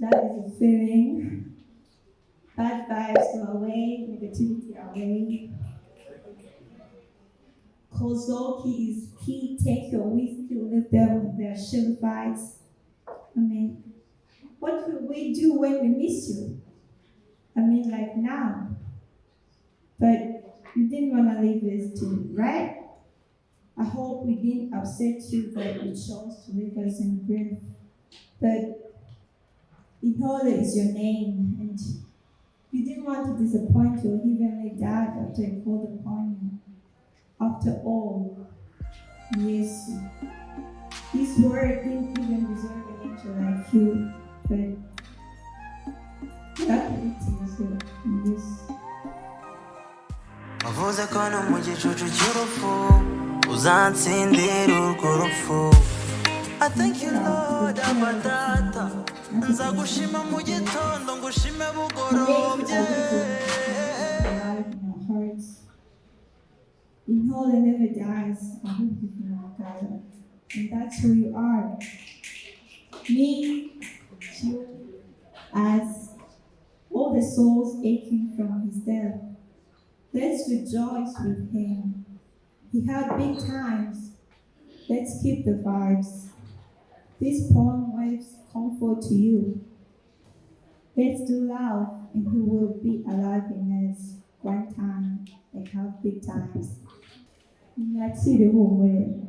That is a feeling. Bad vibes go away, negativity away. Kozoki is key, take your whiskey, leave them with their sugar vibes. I mean, what will we do when we miss you? I mean, like now. But you didn't want to leave us too, right? I hope we didn't upset you that you chose to leave us in grief. But Ihola is your name, and you didn't want to disappoint your heavenly dad after he called upon you. After all, yes, his word didn't even deserve an angel like you, but that is your yes. wavuze ko no mu gicucu cy'urupfu uzansindira urwo rupfu I thank you Lord Abba Data nzagushima mu gitondo ngushime bugorobye in whole and never dies, I hope you know God. And that's who you are. Me, you, as all the souls aching from his death. Let's rejoice with him. He had big times. Let's keep the vibes. This poem waves comfort to you. Let's do loud, and He will be alive in us one time and have big times. Humure.